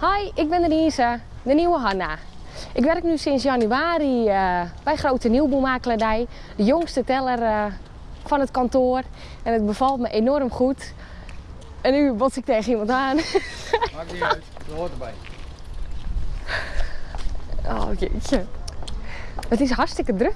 Hi, ik ben Denise, de nieuwe Hanna. Ik werk nu sinds januari eh, bij Grote Nieuwboelmakelaardij, de jongste teller eh, van het kantoor. En het bevalt me enorm goed. En nu bots ik tegen iemand aan. Maakt niet uit, dat hoort erbij. Oh jeetje. Het is hartstikke druk